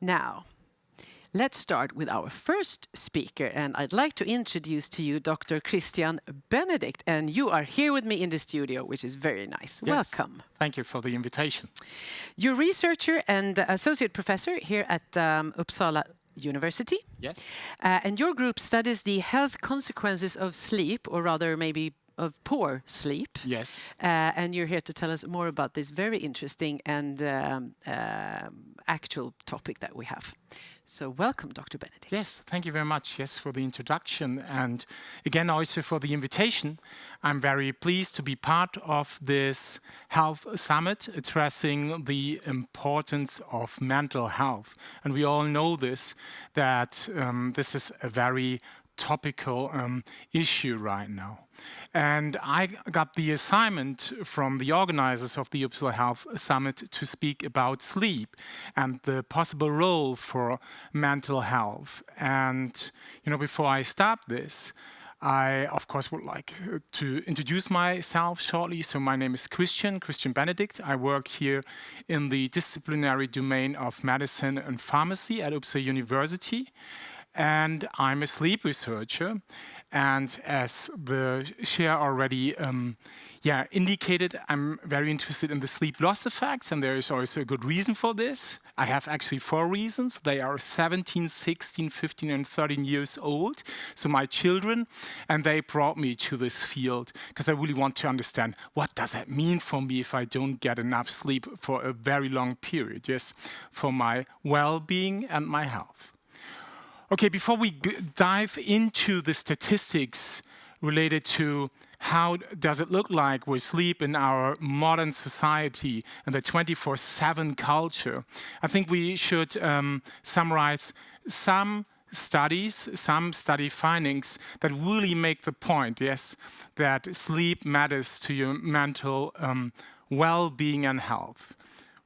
Now, let's start with our first speaker, and I'd like to introduce to you Dr. Christian Benedict, and you are here with me in the studio, which is very nice. Yes. Welcome. Thank you for the invitation. You're researcher and associate professor here at um, Uppsala University. Yes. Uh, and your group studies the health consequences of sleep, or rather maybe of poor sleep. Yes. Uh, and you're here to tell us more about this very interesting and um, um actual topic that we have. So welcome, Dr. Benedict. Yes, thank you very much, yes, for the introduction and again also for the invitation. I'm very pleased to be part of this health summit addressing the importance of mental health. And we all know this, that um, this is a very topical um, issue right now. And I got the assignment from the organizers of the Uppsala Health Summit to speak about sleep and the possible role for mental health. And, you know, before I start this, I, of course, would like to introduce myself shortly. So my name is Christian, Christian Benedict. I work here in the disciplinary domain of medicine and pharmacy at Uppsala University. And I'm a sleep researcher. And as the chair already um, yeah, indicated, I'm very interested in the sleep loss effects, and there is also a good reason for this. I have actually four reasons. They are 17, 16, 15, and 13 years old, so my children, and they brought me to this field because I really want to understand what does that mean for me if I don't get enough sleep for a very long period, yes, for my well-being and my health. Okay, before we dive into the statistics related to how does it look like with sleep in our modern society and the 24-7 culture, I think we should um, summarize some studies, some study findings that really make the point, yes, that sleep matters to your mental um, well-being and health.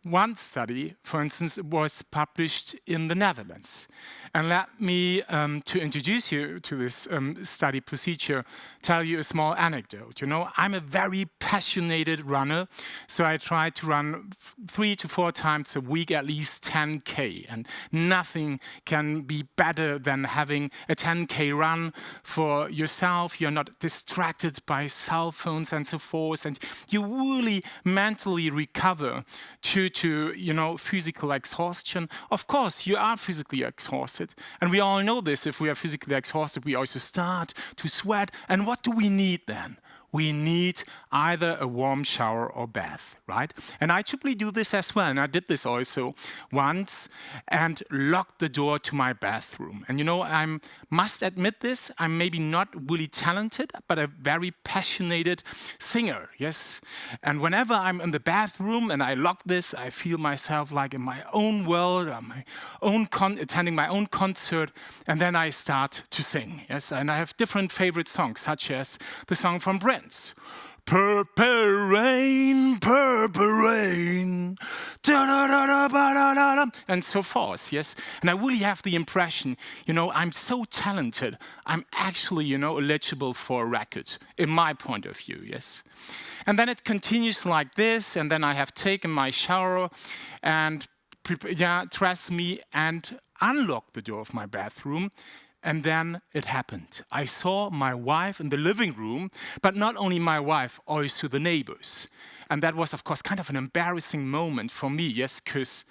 One study, for instance, was published in the Netherlands. And let me, um, to introduce you to this um, study procedure, tell you a small anecdote. You know, I'm a very passionate runner, so I try to run three to four times a week, at least 10K. And nothing can be better than having a 10K run for yourself. You're not distracted by cell phones and so forth, and you really mentally recover due to, you know, physical exhaustion. Of course, you are physically exhausted. And we all know this, if we are physically exhausted, we also start to sweat. And what do we need then? We need either a warm shower or bath, right? And I typically do this as well, and I did this also once, and locked the door to my bathroom. And you know, I must admit this, I'm maybe not really talented, but a very passionate singer, yes? And whenever I'm in the bathroom and I lock this, I feel myself like in my own world, my own attending my own concert, and then I start to sing, yes? And I have different favorite songs, such as the song from Prince, Purple rain, purple rain, and so forth, yes? And I really have the impression, you know, I'm so talented, I'm actually, you know, eligible for a record, in my point of view, yes? And then it continues like this, and then I have taken my shower and, yeah, dress me and unlocked the door of my bathroom and then it happened. I saw my wife in the living room, but not only my wife, also the neighbors. And that was, of course, kind of an embarrassing moment for me, yes, because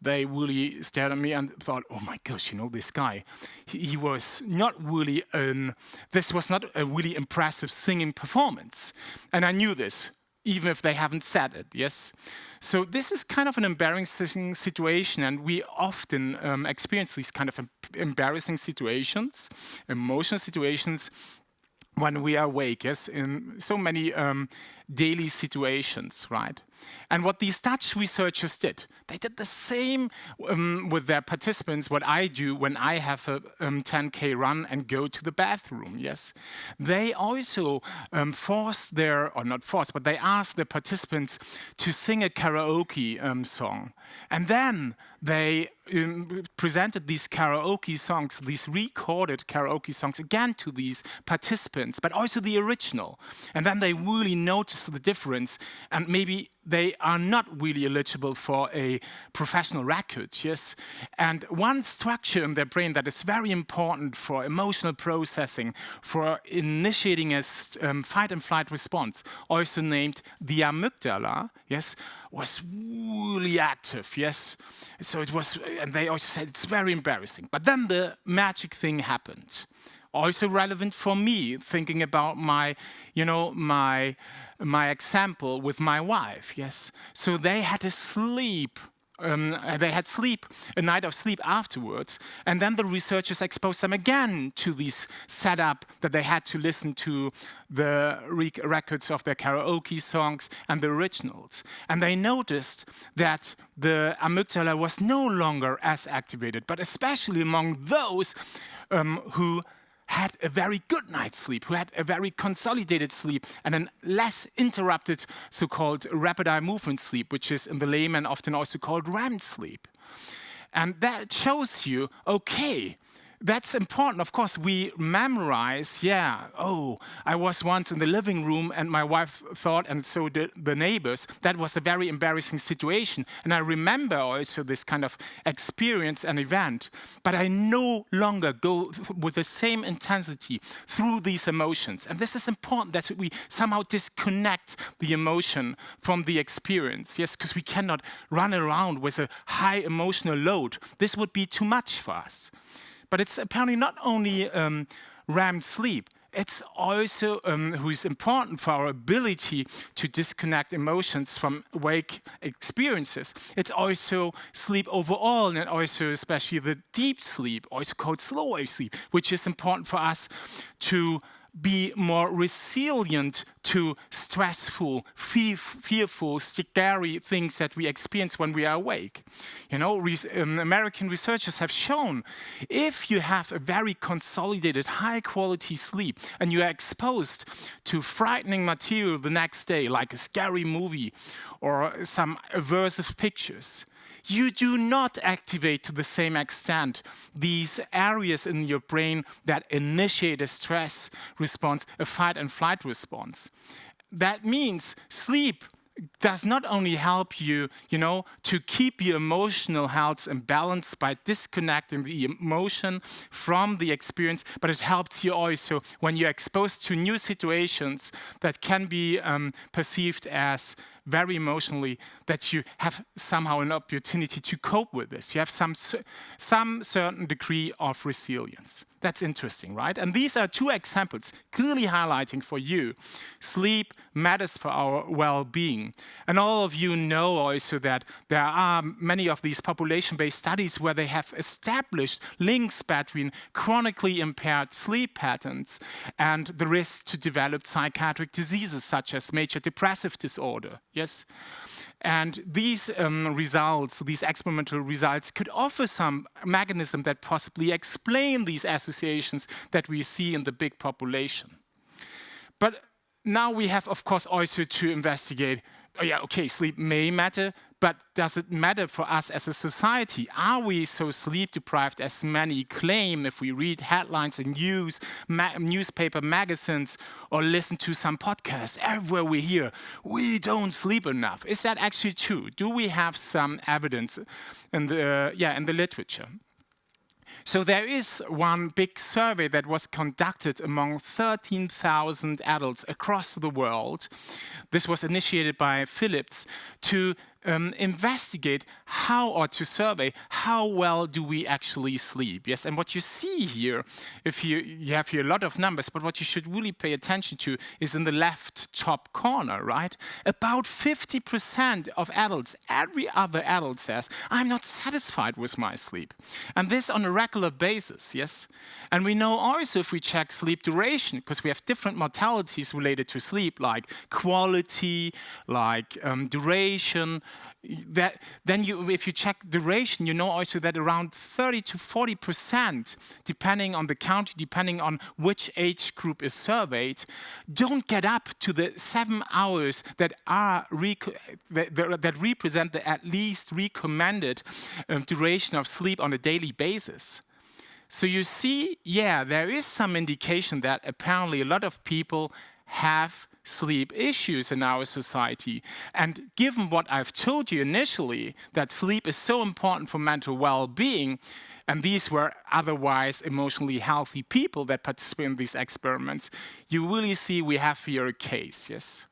they really stared at me and thought, oh my gosh, you know, this guy, he, he, was not really, an, this was not a really impressive singing performance. And I knew this, even if they haven't said it, yes? So this is kind of an embarrassing situation, and we often um, experience these kind of embarrassing situations, emotional situations, when we are awake, yes, in so many um, daily situations, right? And what these Dutch researchers did, they did the same um, with their participants, what I do when I have a um, 10K run and go to the bathroom, yes. They also um, forced their, or not forced, but they asked the participants to sing a karaoke um, song. And then they um, presented these karaoke songs, these recorded karaoke songs again to these participants, but also the original. And then they really noticed notice the difference and maybe they are not really eligible for a professional record, yes? And one structure in their brain that is very important for emotional processing, for initiating a um, fight and flight response, also named the amygdala, yes, was really active, yes? So it was, and they also said it's very embarrassing. But then the magic thing happened also relevant for me, thinking about my, you know, my, my example with my wife, yes. So they had to sleep um, they had sleep, a night of sleep afterwards, and then the researchers exposed them again to this setup that they had to listen to the records of their karaoke songs and the originals. And they noticed that the amygdala was no longer as activated, but especially among those um, who had a very good night's sleep, who had a very consolidated sleep and a less interrupted so-called rapid eye movement sleep, which is in the layman often also called REM sleep. And that shows you, okay, that's important. Of course, we memorize, yeah, oh, I was once in the living room and my wife thought, and so did the neighbors, that was a very embarrassing situation. And I remember also this kind of experience and event, but I no longer go with the same intensity through these emotions. And this is important that we somehow disconnect the emotion from the experience. Yes, because we cannot run around with a high emotional load. This would be too much for us. But it's apparently not only um, REM sleep, it's also um, who is important for our ability to disconnect emotions from wake experiences. It's also sleep overall, and also especially the deep sleep, also called slow wave sleep, which is important for us to be more resilient to stressful, fearful, scary things that we experience when we are awake. You know, re um, American researchers have shown if you have a very consolidated, high quality sleep and you are exposed to frightening material the next day, like a scary movie or some aversive pictures, you do not activate to the same extent these areas in your brain that initiate a stress response, a fight and flight response. That means sleep does not only help you, you know, to keep your emotional health and balance by disconnecting the emotion from the experience, but it helps you also when you're exposed to new situations that can be um, perceived as very emotionally that you have somehow an opportunity to cope with this. You have some, some certain degree of resilience. That's interesting, right? And these are two examples clearly highlighting for you sleep matters for our well-being. And all of you know also that there are many of these population-based studies where they have established links between chronically impaired sleep patterns and the risk to develop psychiatric diseases such as major depressive disorder. Yes? And these um, results, these experimental results, could offer some mechanism that possibly explain these associations that we see in the big population. But now we have, of course, also to investigate, oh yeah, okay, sleep may matter, but does it matter for us as a society? Are we so sleep deprived as many claim if we read headlines in news, ma newspaper magazines, or listen to some podcasts? Everywhere we hear, we don't sleep enough. Is that actually true? Do we have some evidence in the, yeah, in the literature? So there is one big survey that was conducted among 13,000 adults across the world. This was initiated by Philips to um, investigate how or to survey how well do we actually sleep. Yes, and what you see here, if you, you have here a lot of numbers, but what you should really pay attention to is in the left top corner, right? About 50% of adults, every other adult says, I'm not satisfied with my sleep. And this on a regular basis, yes? And we know also if we check sleep duration, because we have different mortalities related to sleep, like quality, like um, duration, that then you, if you check duration, you know also that around 30 to 40 percent, depending on the county, depending on which age group is surveyed, don't get up to the seven hours that are that, that, represent the at least recommended um, duration of sleep on a daily basis. So you see, yeah, there is some indication that apparently a lot of people have sleep issues in our society. And given what I've told you initially, that sleep is so important for mental well-being, and these were otherwise emotionally healthy people that participated in these experiments, you really see we have here a case, yes?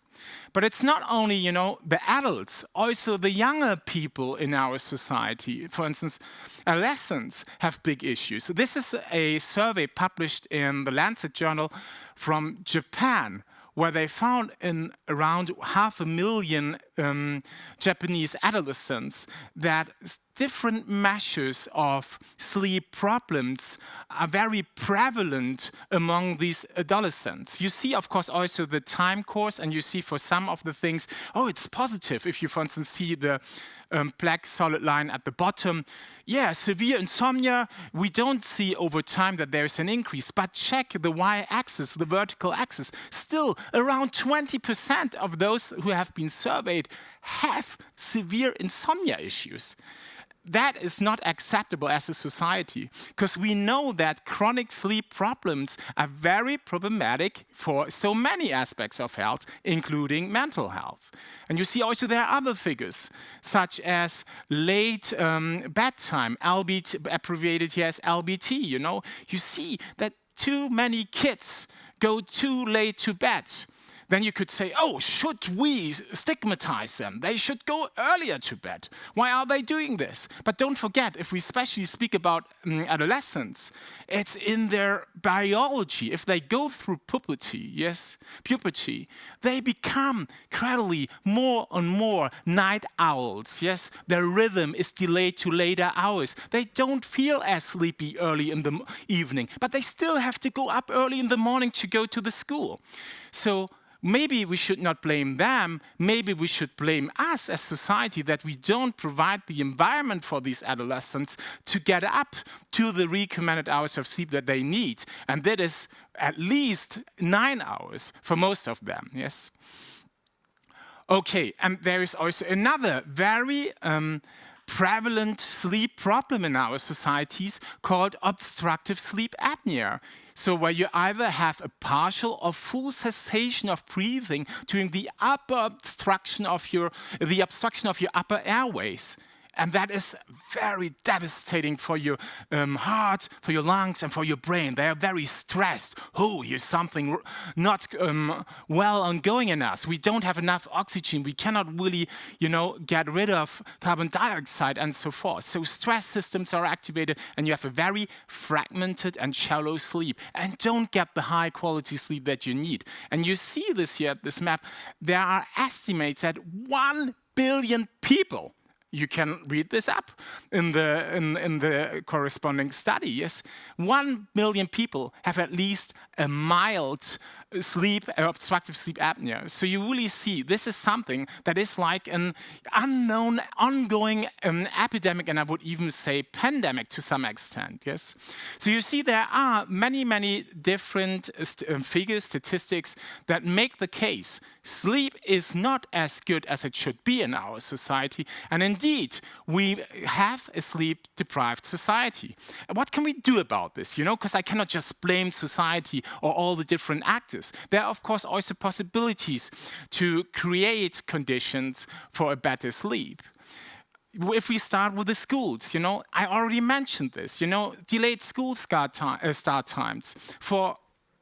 But it's not only, you know, the adults, also the younger people in our society. For instance, adolescents have big issues. This is a survey published in the Lancet journal from Japan, where they found in around half a million um, Japanese adolescents that different measures of sleep problems are very prevalent among these adolescents. You see, of course, also the time course, and you see for some of the things, oh, it's positive. If you, for instance, see the um, black solid line at the bottom, yeah, severe insomnia, we don't see over time that there's an increase, but check the y-axis, the vertical axis. Still, around 20% of those who have been surveyed have severe insomnia issues that is not acceptable as a society because we know that chronic sleep problems are very problematic for so many aspects of health, including mental health. And you see also there are other figures, such as late um, bedtime, LBT, abbreviated here as LBT, you know. You see that too many kids go too late to bed then you could say, oh, should we stigmatize them? They should go earlier to bed. Why are they doing this? But don't forget, if we especially speak about um, adolescents, it's in their biology. If they go through puberty, yes, puberty, they become gradually more and more night owls, yes. Their rhythm is delayed to later hours. They don't feel as sleepy early in the evening, but they still have to go up early in the morning to go to the school. So maybe we should not blame them, maybe we should blame us as society that we don't provide the environment for these adolescents to get up to the recommended hours of sleep that they need. And that is at least nine hours for most of them, yes? Okay, and there is also another very um, prevalent sleep problem in our societies called obstructive sleep apnea. So where you either have a partial or full cessation of breathing during the upper obstruction of your, the obstruction of your upper airways. And that is very devastating for your um, heart, for your lungs, and for your brain. They are very stressed. Oh, here's something not um, well ongoing in us. We don't have enough oxygen. We cannot really, you know, get rid of carbon dioxide and so forth. So stress systems are activated, and you have a very fragmented and shallow sleep. And don't get the high quality sleep that you need. And you see this here at this map. There are estimates that one billion people you can read this up in the, in, in the corresponding study. Yes, one million people have at least a mild sleep, obstructive sleep apnea. So you really see this is something that is like an unknown, ongoing um, epidemic, and I would even say pandemic to some extent, yes? So you see there are many, many different st um, figures, statistics that make the case sleep is not as good as it should be in our society. And indeed, we have a sleep-deprived society. What can we do about this? You know, because I cannot just blame society or all the different actors. There are, of course, also possibilities to create conditions for a better sleep. If we start with the schools, you know, I already mentioned this, you know, delayed school start, time, uh, start times for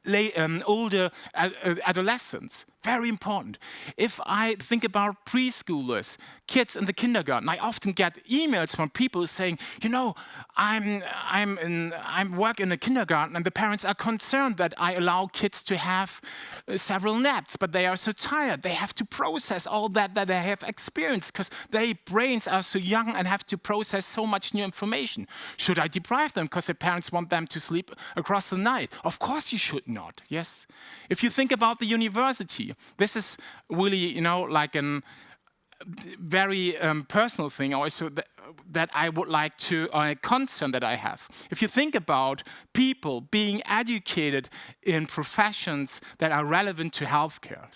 lay, um, older ad adolescents, very important. If I think about preschoolers, kids in the kindergarten, I often get emails from people saying, you know, I'm, I'm, in, I'm work in a kindergarten and the parents are concerned that I allow kids to have uh, several naps, but they are so tired. They have to process all that that they have experienced because their brains are so young and have to process so much new information. Should I deprive them because the parents want them to sleep across the night? Of course you should not, yes? If you think about the university, this is really, you know, like a very um, personal thing also that, that I would like to, or a concern that I have. If you think about people being educated in professions that are relevant to healthcare,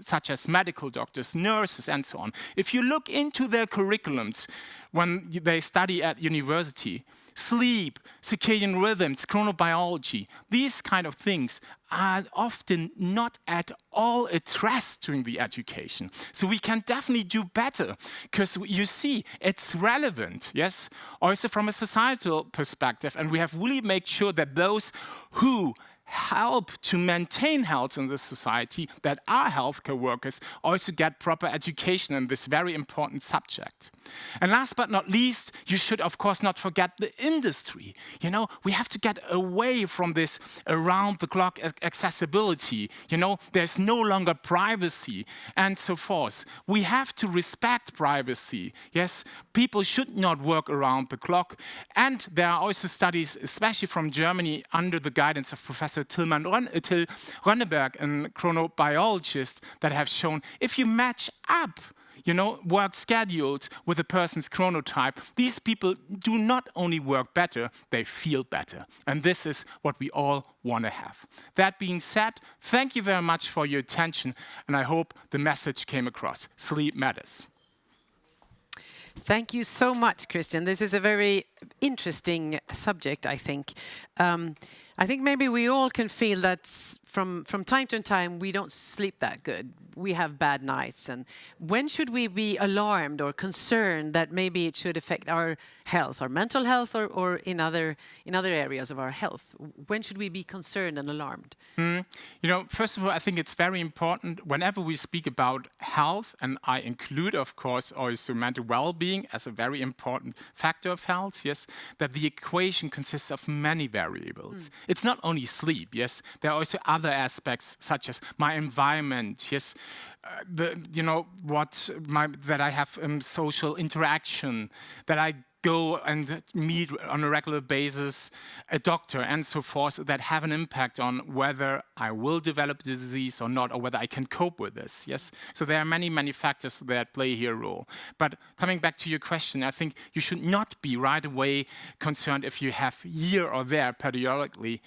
such as medical doctors, nurses, and so on, if you look into their curriculums, when they study at university. Sleep, circadian rhythms, chronobiology, these kind of things are often not at all addressed during the education. So we can definitely do better because you see it's relevant, yes, also from a societal perspective. And we have really made sure that those who help to maintain health in this society, that our healthcare workers also get proper education in this very important subject. And last but not least, you should of course not forget the industry. You know, we have to get away from this around the clock accessibility. You know, there's no longer privacy and so forth. We have to respect privacy. Yes, people should not work around the clock. And there are also studies, especially from Germany, under the guidance of Professor Professor Tilman uh, Till Rönneberg, a chronobiologist, that have shown if you match up you know, work schedules with a person's chronotype, these people do not only work better, they feel better. And this is what we all want to have. That being said, thank you very much for your attention, and I hope the message came across. Sleep matters. Thank you so much, Christian. This is a very interesting subject, I think. Um, I think maybe we all can feel that from, from time to time we don't sleep that good. We have bad nights. And when should we be alarmed or concerned that maybe it should affect our health, our mental health or, or in, other, in other areas of our health? When should we be concerned and alarmed? Mm. You know, first of all, I think it's very important whenever we speak about health, and I include, of course, also mental well-being as a very important factor of health, yes, that the equation consists of many variables. Mm. It's not only sleep, yes, there are also other aspects such as my environment, yes, uh, the, you know, what my, that I have um, social interaction, that I go and meet on a regular basis a doctor and so forth that have an impact on whether I will develop the disease or not, or whether I can cope with this, yes? So there are many, many factors that play here a role. But coming back to your question, I think you should not be right away concerned if you have here or there periodically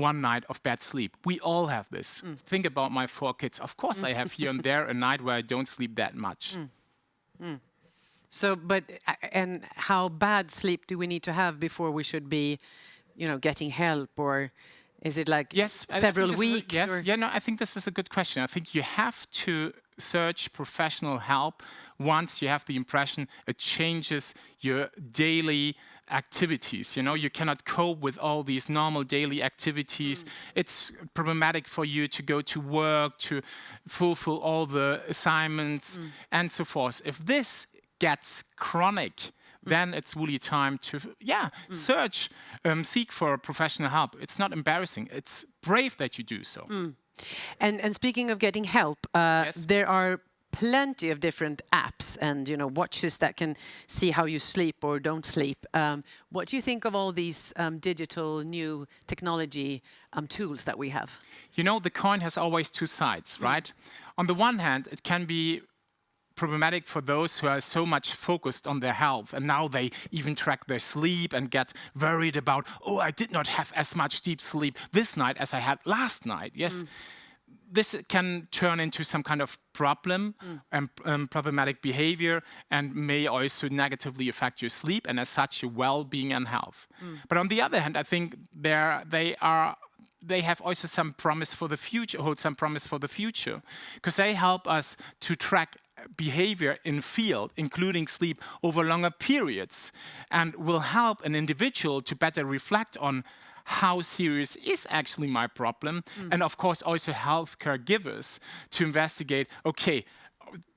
one night of bad sleep. We all have this. Mm. Think about my four kids. Of course I have here and there a night where I don't sleep that much. Mm. Mm. So, but, and how bad sleep do we need to have before we should be, you know, getting help or is it like yes, several weeks? A, yes, or? yeah, no, I think this is a good question. I think you have to search professional help once you have the impression it changes your daily activities. You know, you cannot cope with all these normal daily activities. Mm. It's problematic for you to go to work, to fulfill all the assignments mm. and so forth. If this gets chronic, mm. then it's really time to, yeah, mm. search, um, seek for professional help. It's not embarrassing. It's brave that you do so. Mm. And, and speaking of getting help, uh, yes. there are plenty of different apps and you know watches that can see how you sleep or don't sleep. Um, what do you think of all these um, digital new technology um, tools that we have? You know, the coin has always two sides, right? On the one hand, it can be problematic for those who are so much focused on their health and now they even track their sleep and get worried about, oh, I did not have as much deep sleep this night as I had last night. Yes. Mm. This can turn into some kind of problem mm. and um, problematic behavior and may also negatively affect your sleep and as such your well-being and health. Mm. But on the other hand, I think they are they have also some promise for the future, hold some promise for the future, because they help us to track behavior in field, including sleep, over longer periods, and will help an individual to better reflect on how serious is actually my problem, mm. and of course also healthcare givers to investigate, okay,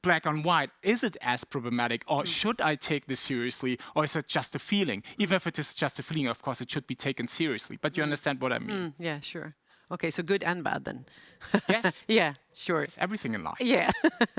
black on white, is it as problematic or mm. should I take this seriously or is it just a feeling? Even if it is just a feeling, of course, it should be taken seriously, but you mm. understand what I mean. Mm, yeah, sure. Okay, so good and bad then. Yes. yeah, sure. It's everything in life. Yeah.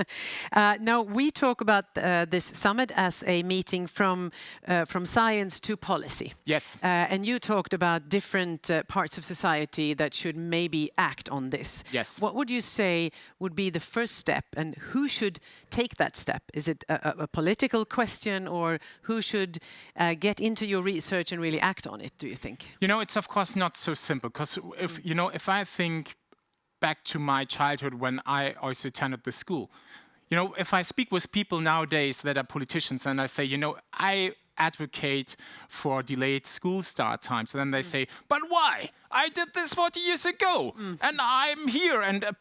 uh, now we talk about uh, this summit as a meeting from uh, from science to policy. Yes. Uh, and you talked about different uh, parts of society that should maybe act on this. Yes. What would you say would be the first step, and who should take that step? Is it a, a political question, or who should uh, get into your research and really act on it? Do you think? You know, it's of course not so simple because if you know if I think back to my childhood when I also attended the school. You know, if I speak with people nowadays that are politicians and I say, you know, I advocate for delayed school start times, and then they mm. say, but why? I did this 40 years ago, mm. and I'm here and a,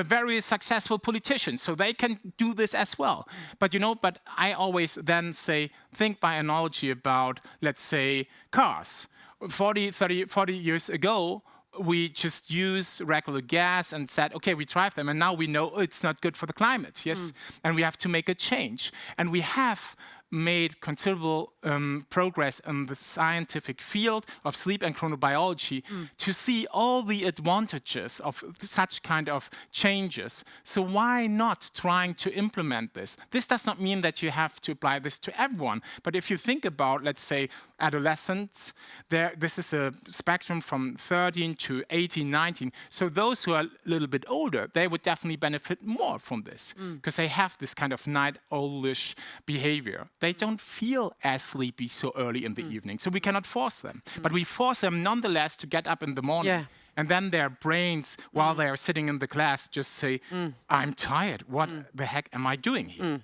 a, very successful politician, so they can do this as well. Mm. But you know, but I always then say, think by analogy about, let's say, cars. 40, 30, 40 years ago, we just use regular gas and said, okay, we drive them, and now we know it's not good for the climate, yes? Mm. And we have to make a change. And we have made considerable um, progress in the scientific field of sleep and chronobiology mm. to see all the advantages of such kind of changes. So why not trying to implement this? This does not mean that you have to apply this to everyone, but if you think about, let's say, adolescents, there, this is a spectrum from 13 to 18, 19. So those who are a little bit older, they would definitely benefit more from this because mm. they have this kind of night owlish behavior. They don't feel as sleepy so early in the mm. evening, so we cannot force them. Mm. But we force them nonetheless to get up in the morning. Yeah. And then their brains, while mm. they are sitting in the class, just say, mm. I'm tired. What mm. the heck am I doing here?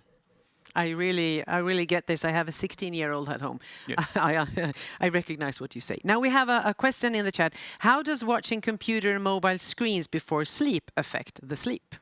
I really, I really get this. I have a 16-year-old at home. Yes. I, I, I, recognize what you say. Now we have a, a, question in the chat. How does watching computer and mobile screens before sleep affect the sleep?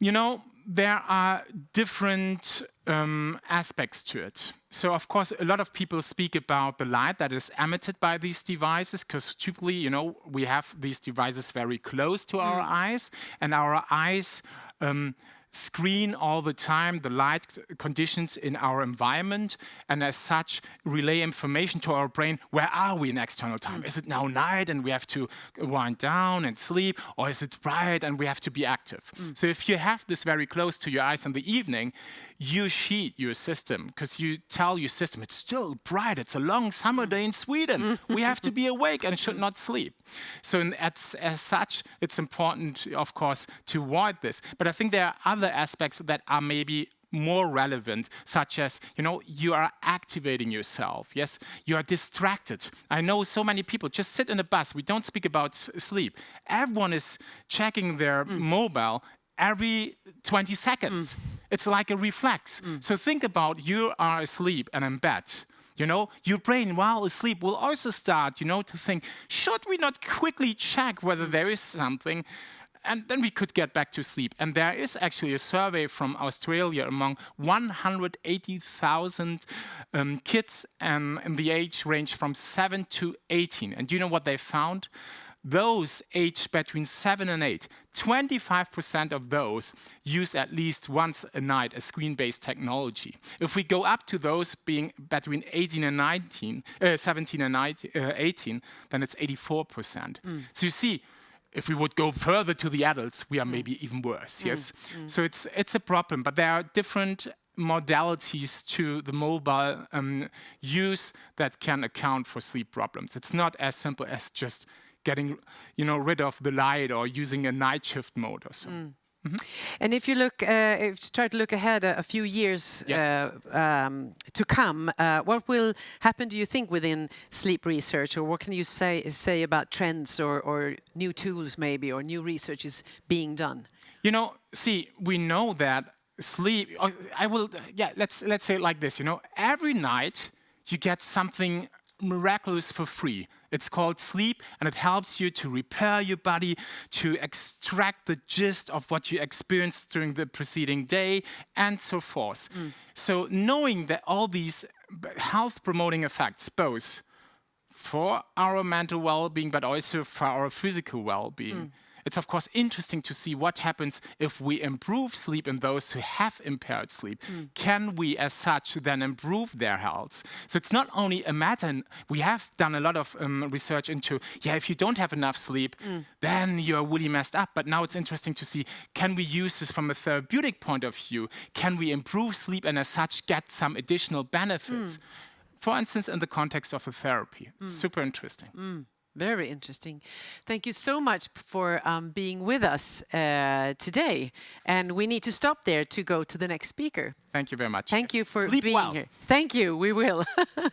You know, there are different um, aspects to it. So of course, a lot of people speak about the light that is emitted by these devices, because typically, you know, we have these devices very close to mm. our eyes, and our eyes um, screen all the time the light conditions in our environment and as such relay information to our brain where are we in external time mm. is it now night and we have to wind down and sleep or is it bright and we have to be active mm. so if you have this very close to your eyes in the evening you cheat your system because you tell your system it's still bright, it's a long summer day in Sweden, we have to be awake and should not sleep. So in, as, as such, it's important, of course, to avoid this. But I think there are other aspects that are maybe more relevant, such as, you know, you are activating yourself, yes? You are distracted. I know so many people just sit in a bus, we don't speak about sleep. Everyone is checking their mm. mobile every 20 seconds. Mm. It's like a reflex. Mm. So think about you are asleep and in bed. You know, your brain while asleep will also start, you know, to think, should we not quickly check whether there is something? And then we could get back to sleep. And there is actually a survey from Australia among 180,000 um, kids um, in the age range from 7 to 18. And do you know what they found? Those aged between 7 and 8, 25% of those use at least once a night a screen-based technology. If we go up to those being between 18 and 19, uh, 17 and 19, uh, 18, then it's 84%. Mm. So you see, if we would go further to the adults, we are mm. maybe even worse, mm. yes? Mm. So it's, it's a problem, but there are different modalities to the mobile um, use that can account for sleep problems. It's not as simple as just getting you know, rid of the light or using a night shift mode or so. Mm. Mm -hmm. And if you look, uh, if you try to look ahead a, a few years yes. uh, um, to come, uh, what will happen? Do you think within sleep research, or what can you say say about trends or, or new tools maybe, or new research is being done? You know, see, we know that sleep. Uh, I will, yeah. Let's let's say it like this. You know, every night you get something miraculous for free. It's called sleep, and it helps you to repair your body, to extract the gist of what you experienced during the preceding day, and so forth. Mm. So knowing that all these health-promoting effects, both for our mental well-being, but also for our physical well-being, mm it's of course interesting to see what happens if we improve sleep in those who have impaired sleep. Mm. Can we as such then improve their health? So it's not only a matter, we have done a lot of um, research into, yeah, if you don't have enough sleep, mm. then you're really messed up. But now it's interesting to see, can we use this from a therapeutic point of view? Can we improve sleep and as such get some additional benefits? Mm. For instance, in the context of a therapy. It's mm. super interesting. Very interesting. Thank you so much for um, being with us uh, today. And we need to stop there to go to the next speaker. Thank you very much. Thank yes. you for Sleep being well. here. Thank you. We will.